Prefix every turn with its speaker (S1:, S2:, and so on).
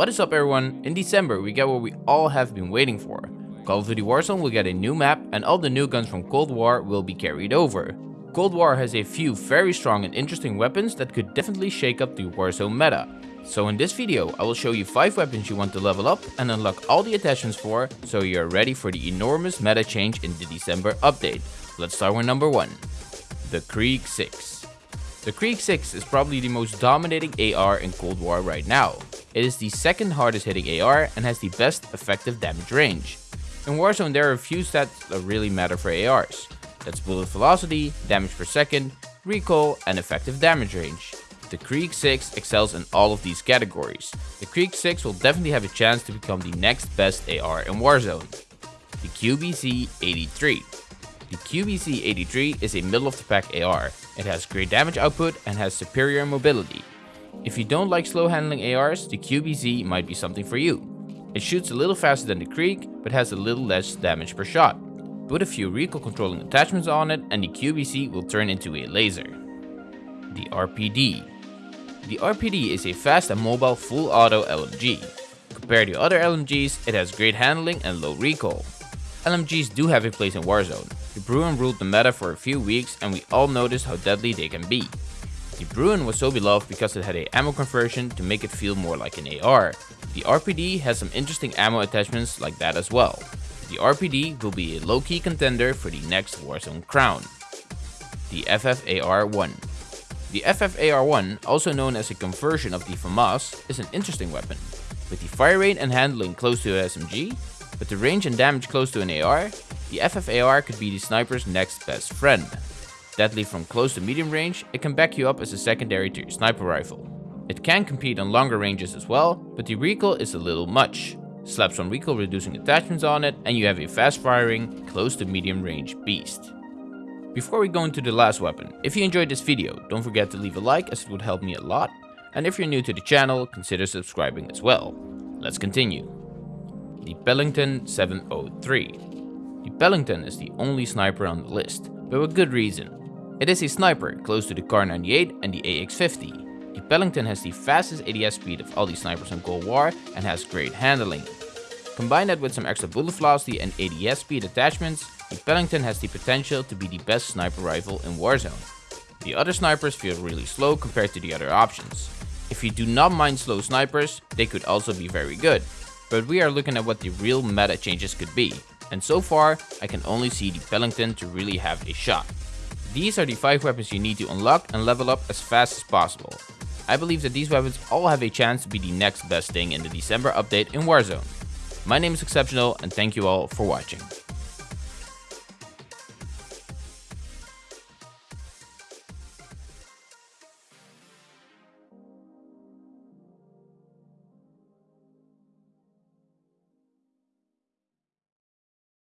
S1: What is up everyone, in December we get what we all have been waiting for. Call of Duty Warzone will get a new map and all the new guns from Cold War will be carried over. Cold War has a few very strong and interesting weapons that could definitely shake up the Warzone meta. So in this video I will show you 5 weapons you want to level up and unlock all the attachments for so you are ready for the enormous meta change in the December update. Let's start with number 1. The Krig 6. The Krig 6 is probably the most dominating AR in Cold War right now. It is the second hardest hitting AR and has the best effective damage range. In Warzone there are a few stats that really matter for ARs. That's bullet velocity, damage per second, recoil and effective damage range. The Krig 6 excels in all of these categories. The Krig 6 will definitely have a chance to become the next best AR in Warzone. The QBZ 83. the QBZ 83 is a middle of the pack AR. It has great damage output and has superior mobility. If you don't like slow handling ARs, the QBZ might be something for you. It shoots a little faster than the Krig, but has a little less damage per shot. Put a few recoil controlling attachments on it and the QBZ will turn into a laser. The RPD The RPD is a fast and mobile full auto LMG. Compared to other LMGs, it has great handling and low recoil. LMGs do have a place in Warzone. The Bruen ruled the meta for a few weeks and we all noticed how deadly they can be. The Bruen was so beloved because it had a ammo conversion to make it feel more like an AR. The RPD has some interesting ammo attachments like that as well. The RPD will be a low-key contender for the next Warzone crown. The FFAR-1 The FFAR-1, also known as a conversion of the FAMAS, is an interesting weapon. With the fire rate and handling close to an SMG, with the range and damage close to an AR, the FFAR could be the sniper's next best friend. Deadly from close to medium range, it can back you up as a secondary to your sniper rifle. It can compete on longer ranges as well, but the recoil is a little much. Slap some recoil reducing attachments on it and you have a fast firing, close to medium range beast. Before we go into the last weapon, if you enjoyed this video, don't forget to leave a like as it would help me a lot. And if you're new to the channel, consider subscribing as well. Let's continue the Pelington 703. The Bellington is the only sniper on the list, but with good reason. It is a sniper close to the Kar 98 and the AX50. The Pelington has the fastest ADS speed of all the snipers in Cold War and has great handling. Combine that with some extra bullet velocity and ADS speed attachments, the Pelington has the potential to be the best sniper rifle in Warzone. The other snipers feel really slow compared to the other options. If you do not mind slow snipers, they could also be very good, but we are looking at what the real meta changes could be, and so far I can only see the Pelington to really have a shot. These are the 5 weapons you need to unlock and level up as fast as possible. I believe that these weapons all have a chance to be the next best thing in the December update in Warzone. My name is Exceptional and thank you all for watching.